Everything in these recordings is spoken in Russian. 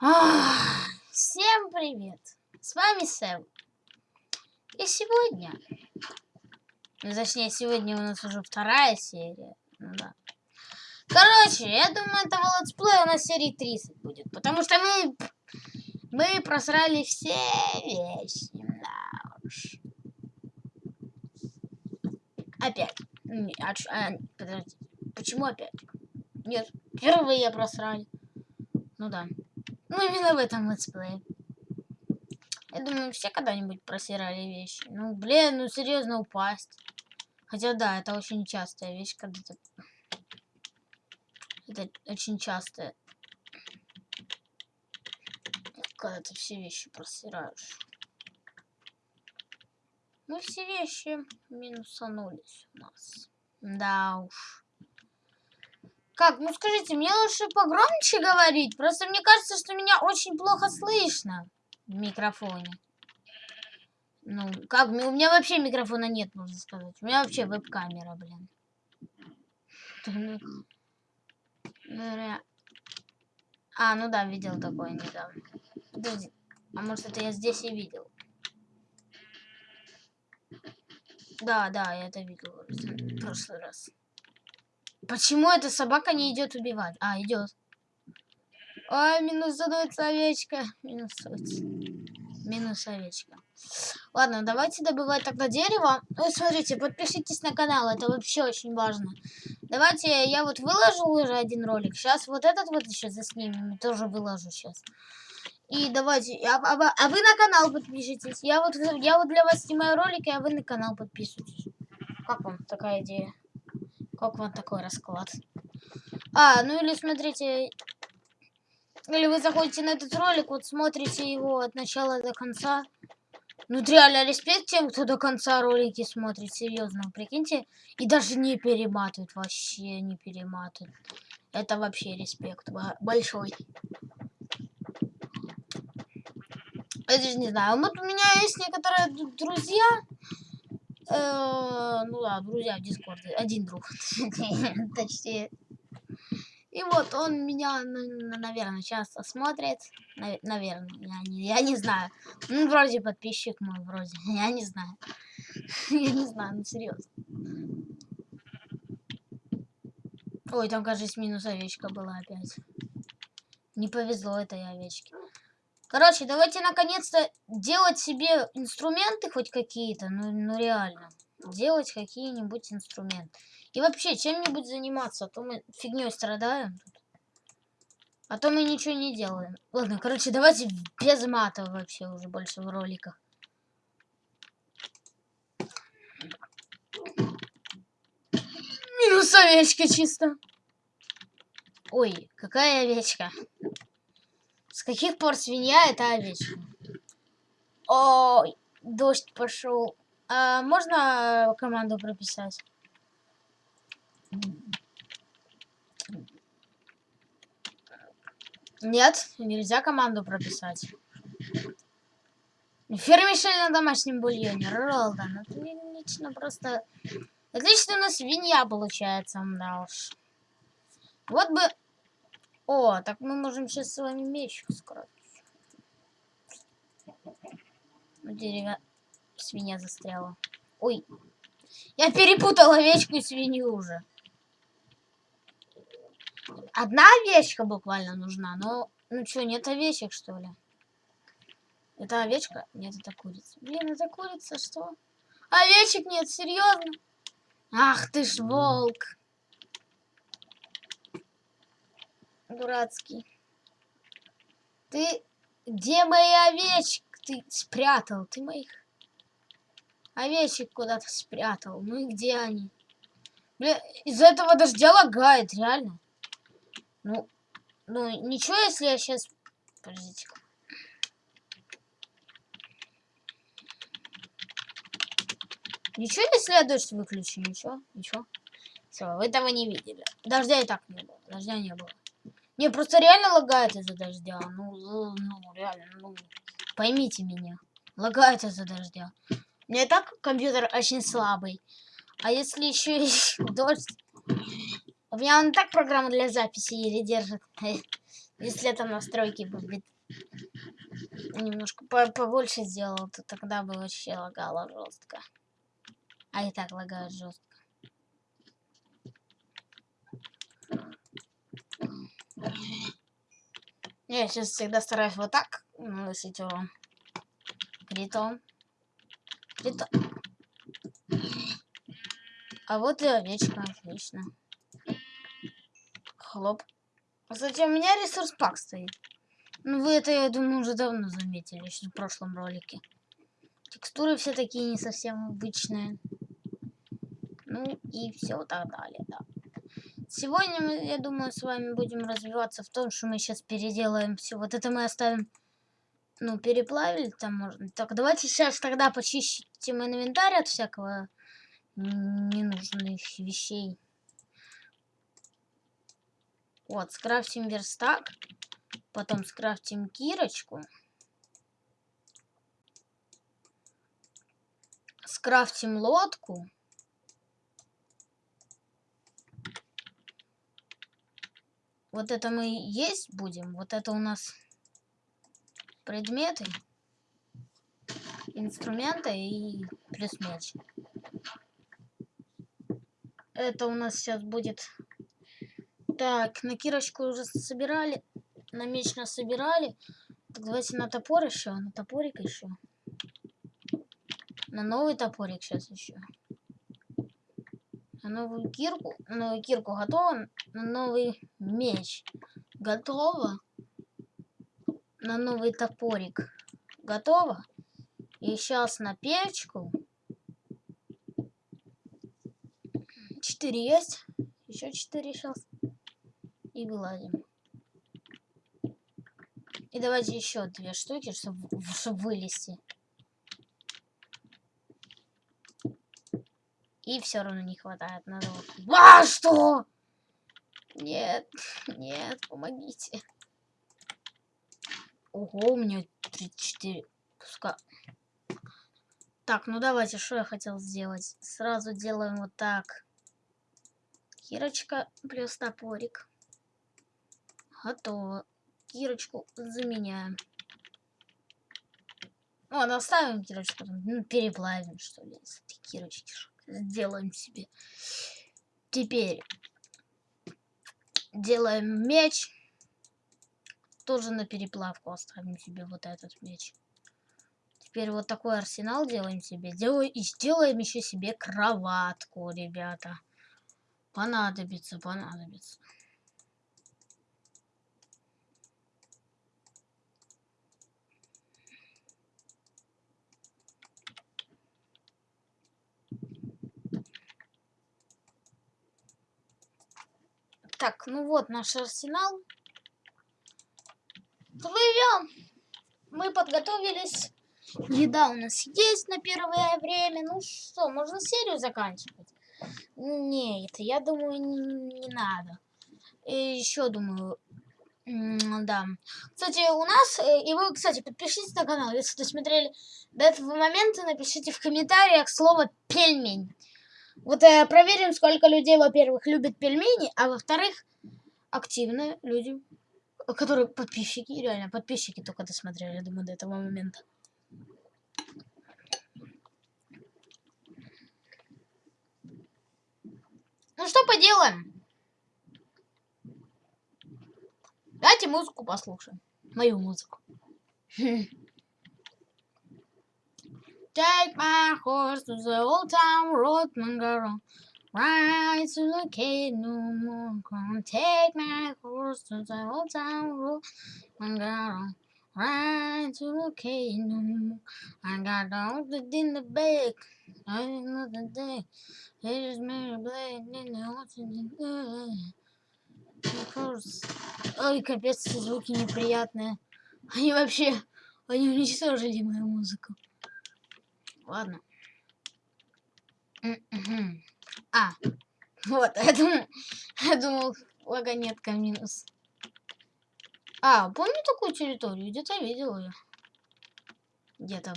Всем привет! С вами Сэм. И сегодня... Ну, точнее, сегодня у нас уже вторая серия. Ну да. Короче, я думаю, этого летсплея у нас серии 30 будет. Потому что мы... Мы просрали все вещи. Да уж. Опять. Не, а, а, подожди. Почему опять? Нет, впервые просрали. Ну да. Ну именно в этом летсплее. Я думаю, все когда-нибудь просирали вещи. Ну, блин, ну серьезно упасть. Хотя да, это очень частая вещь, когда ты... Это очень частая. Когда ты все вещи просираешь. Мы все вещи минусанулись у нас. Да уж. Как, ну скажите, мне лучше погромче говорить? Просто мне кажется, что меня очень плохо слышно в микрофоне. Ну, как, у меня вообще микрофона нет, можно сказать. У меня вообще веб-камера, блин. А, ну да, видел такое недавно. Подожди, а может это я здесь и видел? Да, да, я это видел в прошлый раз. Почему эта собака не идет убивать? А, идет. Ой, минус становится овечка. Минус Минус овечка. Ладно, давайте добывать тогда дерево. Ну, смотрите, подпишитесь на канал, это вообще очень важно. Давайте, я вот выложил уже один ролик. Сейчас вот этот вот еще заснимем, тоже выложу сейчас. И давайте, а, а, а вы на канал подпишитесь. Я вот, я вот для вас снимаю ролики, а вы на канал подписывайтесь. Как вам такая идея? Как вам такой расклад? А, ну или смотрите... Или вы заходите на этот ролик, вот смотрите его от начала до конца. Ну, реально, респект тем, кто до конца ролики смотрит, серьезно, прикиньте. И даже не перематывает, вообще не перематывает. Это вообще респект большой. Я даже не знаю. Вот у меня есть некоторые друзья, ну да, друзья в Дискорде. Один друг. Точнее. И вот он меня, наверное, часто смотрит. Наверное, я не, я не знаю. Ну, вроде подписчик мой, вроде. Я не знаю. Я не знаю, ну серьезно. Ой, там, кажется, минус овечка была опять. Не повезло этой овечке. Короче, давайте наконец-то делать себе инструменты хоть какие-то. Ну, ну реально. Делать какие-нибудь инструменты. И вообще, чем-нибудь заниматься. А то мы фигней страдаем. А то мы ничего не делаем. Ладно, короче, давайте без мата вообще уже больше в роликах. Минус овечка чисто. Ой, какая овечка. С каких пор свинья это овечка? Ой, дождь пошел. А можно команду прописать? Нет, нельзя команду прописать. Фермишель на домашнем бульоне. Ролдан. Отлично, просто... Отлично у нас свинья получается, да уж. Вот бы о, так мы можем сейчас с вами меч скрафтить. Ну, дерево. Свинья застряла. Ой. Я перепутала овечку и свинью уже. Одна овечка буквально нужна, но... Ну что, нет овечек, что ли? Это овечка? Нет, это курица. Блин, это курица, что? Овечек нет, серьезно? Ах ты ж волк. Дурацкий. Ты где мои овечки? Ты спрятал, ты моих овечек куда-то спрятал. Ну и где они? Бля, из-за этого дождя лагает, реально. Ну, ну, ничего, если я сейчас... Подождите. -ка. Ничего, если я дождь выключу? Ничего? Ничего? Все, вы этого не видели. Дождя и так не было. Дождя не было. Не, просто реально лагает из-за дождя. Ну, ну, реально, ну, поймите меня. Лагает из-за дождя. И так компьютер очень слабый. А если еще и дождь... У меня он так программа для записи еле держит. Если это настройки будет немножко по побольше сделал, то тогда бы вообще лагало жестко. А и так лагает жестко. Я сейчас всегда стараюсь вот так наносить урон. Критон. Критон. А вот и овечка, отлично. Хлоп. Кстати, у меня ресурс пак стоит. Ну, вы это, я думаю, уже давно заметили, еще в прошлом ролике. Текстуры все такие не совсем обычные. Ну, и все так далее, да. Сегодня мы, я думаю, с вами будем развиваться в том, что мы сейчас переделаем все. Вот это мы оставим, ну, переплавили там можно. Так, давайте сейчас тогда почистим инвентарь от всякого ненужных вещей. Вот, скрафтим верстак. Потом скрафтим кирочку. Скрафтим лодку. Вот это мы есть будем. Вот это у нас предметы, инструменты и плюс меч. Это у нас сейчас будет... Так, на кирочку уже собирали. На меч нас собирали. Так, давайте на топор еще. На топорик еще. На новый топорик сейчас еще. На новую кирку. На новую кирку готово. На новый меч. Готово. На новый топорик. Готово. И сейчас на печку. 4 есть. Еще 4 сейчас. И вылазим. И давайте еще две штуки, чтобы, чтобы вылезти. И все равно не хватает. Надо вот... А, что? Нет, нет, помогите. Ого, у меня 34 куска. Так, ну давайте, что я хотел сделать? Сразу делаем вот так. Кирочка плюс топорик. Готово. Кирочку заменяем. Ну оставим кирочку, ну, переплавим, что ли, с этой кирочки. Сделаем себе. Теперь делаем меч. Тоже на переплавку оставим себе вот этот меч. Теперь вот такой арсенал делаем себе. Делаем, и сделаем еще себе кроватку, ребята. Понадобится, понадобится. Так, ну вот наш арсенал. Плывем. Мы подготовились. Еда у нас есть на первое время. Ну что, можно серию заканчивать? Нет, я думаю, не, надо. И еще думаю, да. Кстати, у нас, э, и вы, кстати, подпишитесь на канал, если досмотрели до этого момента, напишите в комментариях слово «пельмень». Вот э, проверим, сколько людей, во-первых, любят пельмени, а во-вторых, активно люди, которые подписчики, реально подписчики только досмотрели, думаю, до этого момента. Ну что поделаем? Давайте музыку послушаем. Мою музыку. Take my horse to the old town road, Mangaro. Ride to the cave no more. Come take my horse to the old town road, Mangaro. Ride to the cave no more. I got dogs in the back. I know the day. It is Mary Blade in the ocean. Ой, капец, звуки неприятные. Они вообще, они уничтожили мою музыку. Ладно. А, вот, я думал, я думал, вагонетка минус. А, помню такую территорию? Где-то видел ее. Где-то.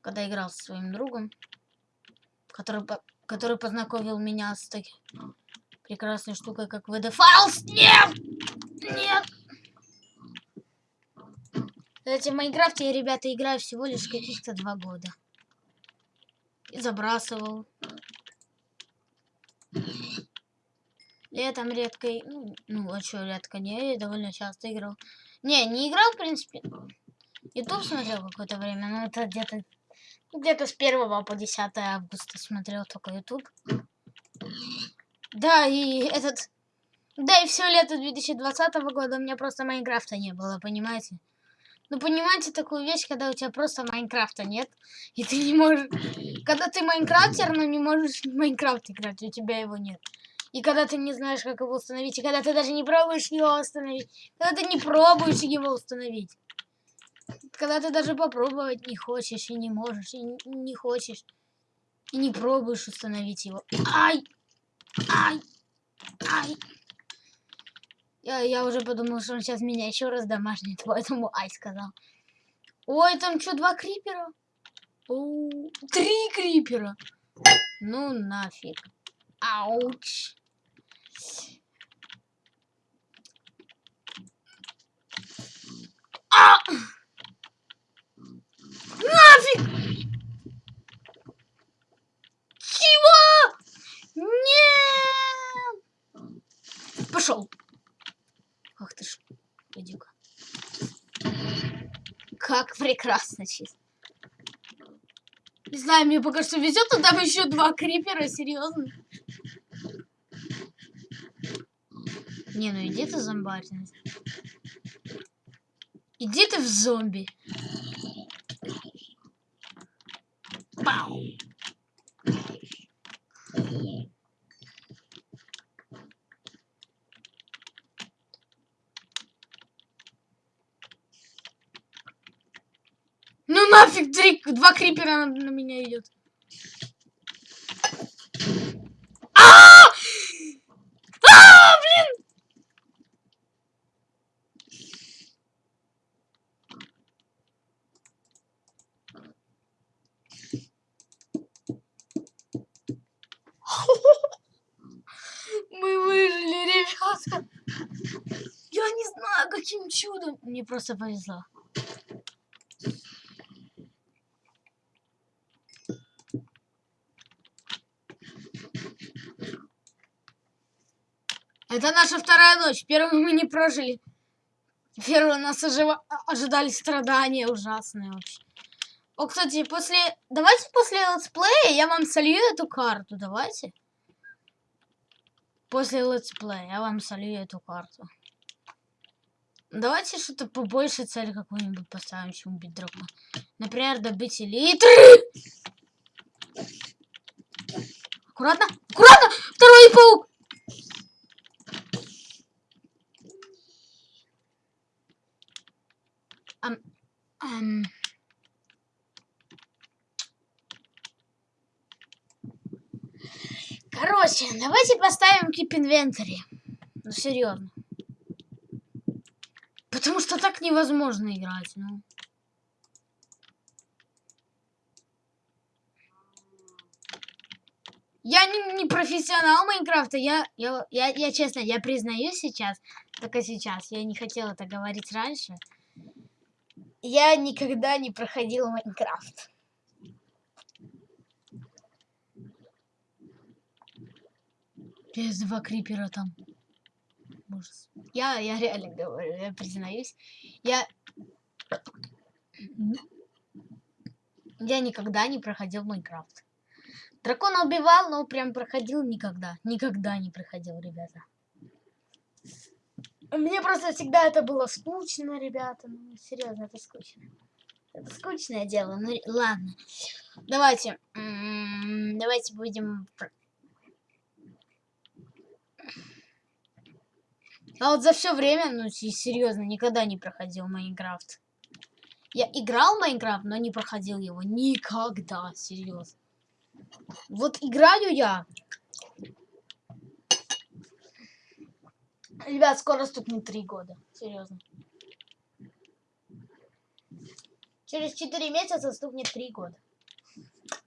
Когда играл со своим другом который, который познакомил меня с таким... прекрасной штукой, как VD Files. Нет! Нет! Кстати, в Майнкрафте я, ребята, играю всего лишь каких-то два года. И забрасывал. Летом редко... Ну, ну а что редко? Не, я довольно часто играл. Не, не играл, в принципе. Ютуб смотрел какое-то время, но это где-то где-то с 1 по 10 августа смотрел только YouTube. Да, и этот... Да, и все лето 2020 года у меня просто Майнкрафта не было, понимаете? Ну, понимаете такую вещь, когда у тебя просто Майнкрафта нет, и ты не можешь... Когда ты Майнкрафтер, но не можешь Майнкрафт играть, у тебя его нет. И когда ты не знаешь, как его установить, и когда ты даже не пробуешь его установить, когда ты не пробуешь его установить. Когда ты даже попробовать не хочешь и не можешь, и не хочешь, и не пробуешь установить его. Ай! Ай! Ай! Я, я уже подумал, что он сейчас меня еще раз домашнит, поэтому ай сказал. Ой, там что, два крипера? О, три крипера. Ну нафиг. Ауч. А! Нафиг! Чего? Нет! Пошел. Ах ты ж, иди-ка. Как прекрасно чисто. Не знаю, мне пока что везет, но там еще два крипера, серьезно. Не, ну иди ты зомбарь. Иди ты в зомби. Пау. Ну нафиг, три, два крипера на, на меня идет. А, -а, -а! а, блин! Мы выжили, ребята. Я не знаю, каким чудом. Мне просто повезло. Это наша вторая ночь. Первую мы не прожили. Первую нас ожива... ожидали страдания ужасные вообще. О, кстати, после... Давайте после летсплея я вам солью эту карту. Давайте. После летсплея я вам солью эту карту. Давайте что-то побольше цель какую-нибудь поставим, чем убить дракона. Например, добыть элитры. Аккуратно, аккуратно! Второй паук! Ам, ам. Короче, давайте поставим keep inventory. Ну, серьезно. Потому что так невозможно играть, ну. Я не, не профессионал Майнкрафта, я, я, я, я честно, я признаюсь сейчас, только сейчас, я не хотела это говорить раньше. Я никогда не проходил Майнкрафт. Без два крипера там. Ужас. Я, я реально говорю, я признаюсь. Я... Я никогда не проходил Майнкрафт. Дракона убивал, но прям проходил никогда. Никогда не проходил, ребята. Мне просто всегда это было скучно, ребята. Ну, серьезно, это скучно. Это скучное дело. Ну, ладно. Давайте. Давайте будем... А вот за все время, ну, серьезно, никогда не проходил Майнкрафт. Я играл Майнкрафт, но не проходил его. Никогда, серьезно. Вот играю я Ребят, скоро стукнет три года. Серьезно. Через четыре месяца стукнет три года.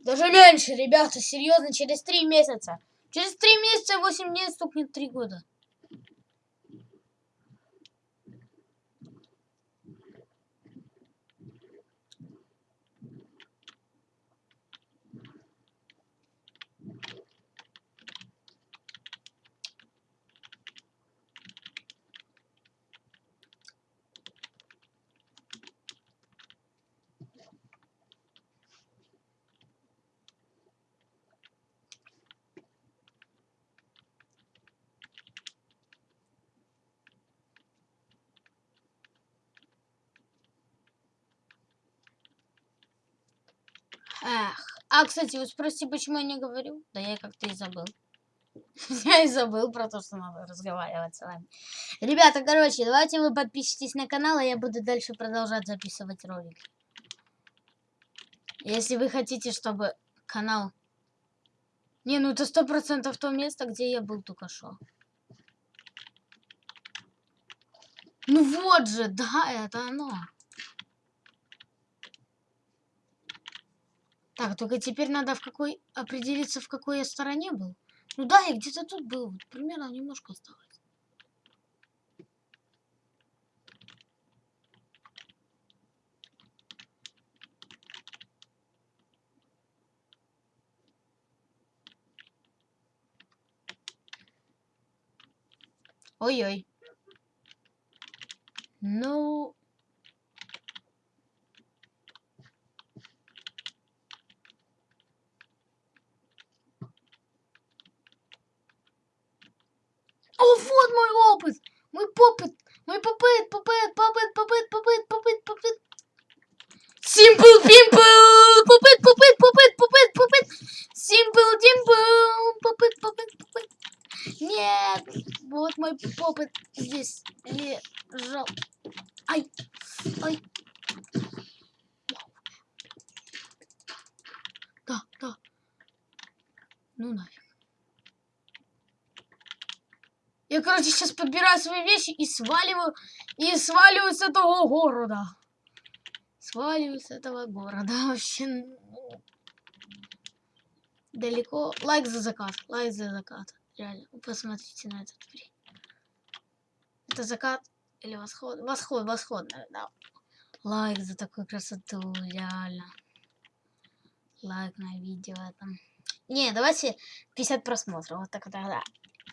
Даже меньше, ребята, серьезно, через три месяца. Через три месяца восемь дней стукнет три года. Эх. А, кстати, вы спросите, почему я не говорю? Да я как-то и забыл. Я и забыл про то, что надо разговаривать с вами. Ребята, короче, давайте вы подпишитесь на канал, а я буду дальше продолжать записывать ролики. Если вы хотите, чтобы канал... Не, ну это сто процентов то место, где я был только что. Ну вот же, да, это оно. Так, только теперь надо в какой определиться, в какой я стороне был. Ну да, я где-то тут был. Вот, примерно немножко осталось. Ой-ой. Ну... О, вот мой опыт! Мой попыт! Мой попыт, попыт, попыт, попыт, попыт, попыт, попыт. Simple Pimple! Попыт, попыт, попыт, попыт, попыт. Simple Dimple! Попыт, попыт, попыт. Нет! Вот мой попыт здесь лежал. Ай! Ай! Да, да. Ну нафиг. Я, короче, сейчас подбираю свои вещи и сваливаю, и сваливаю с этого города. Сваливаю с этого города. Вообще, далеко. Лайк за закат, лайк за закат. Реально, посмотрите на этот фри. Это закат или восход? Восход, восход, наверное. Лайк за такую красоту, реально. Лайк на видео там. Не, давайте 50 просмотров. Вот так тогда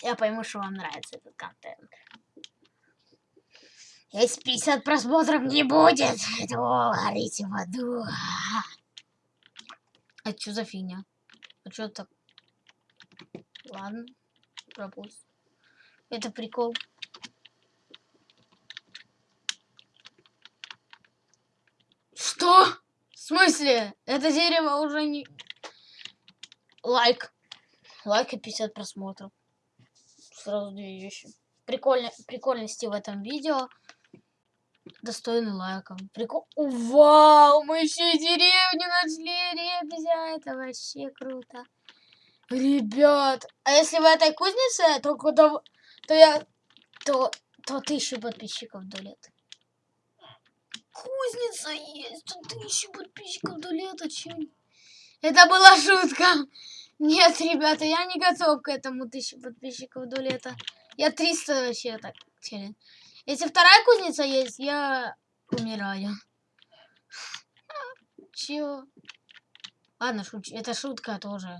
я пойму, что вам нравится этот контент. Если 50 просмотров не будет, то горите в аду. А что за фигня? А что так? Ладно, пропуск. Это прикол. Что? В смысле? Это дерево уже не... Лайк. Лайк и 50 просмотров сразу две вещи. Прикольно, прикольности в этом видео достойны лайка. Прикол. Вау, мы еще и деревню нашли, ребзя, это вообще круто. Ребят, а если в этой кузнице, то куда, то я, то, то тысячу подписчиков до лет. Кузница есть, то тысячу подписчиков до лета, чем? Это была шутка. Нет, ребята, я не готов к этому тысячу подписчиков до лета. Я 300 вообще так челлендж. Если вторая кузница есть, я умираю. Чё? Ладно, шуч... это шутка тоже.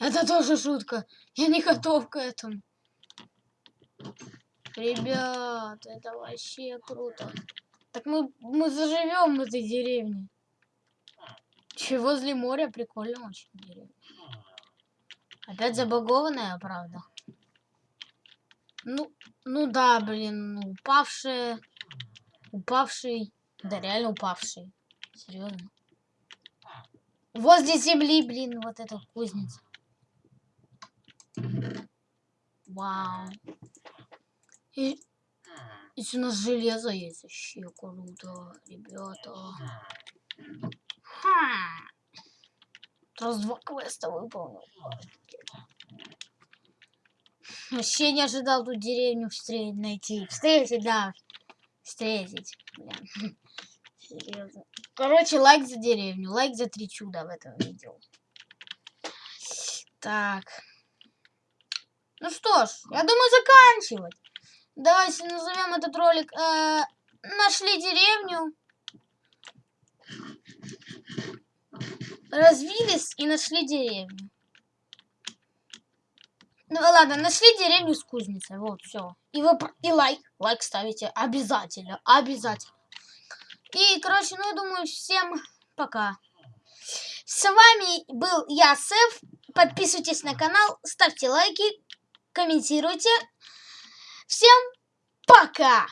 Это тоже шутка. Я не готов к этому. Ребят, это вообще круто. Так мы, мы заживем в этой деревне. Че, возле моря прикольно очень деревня. Опять забагованная, правда. Ну, ну да, блин, упавшие. Упавший. Да, реально упавший. Серьезно. Возле земли, блин, вот эта кузница. Вау. И, и у нас железо есть вообще круто, ребята. Ха. Раз два квеста выполнил. Вообще не ожидал тут деревню встретить, найти. Встретить, да. Встретить. Блин. Серьезно. Короче, лайк за деревню. Лайк за три чуда в этом видео. Так. Ну что ж, я думаю заканчивать. Давайте назовем этот ролик э, «Нашли деревню». Развились и нашли деревню. Ну ладно, нашли деревню с кузницей. Вот, все. И вы и лайк. Лайк ставите обязательно. Обязательно. И, короче, ну я думаю, всем пока. С вами был я, Сев. Подписывайтесь на канал, ставьте лайки, комментируйте. Всем пока!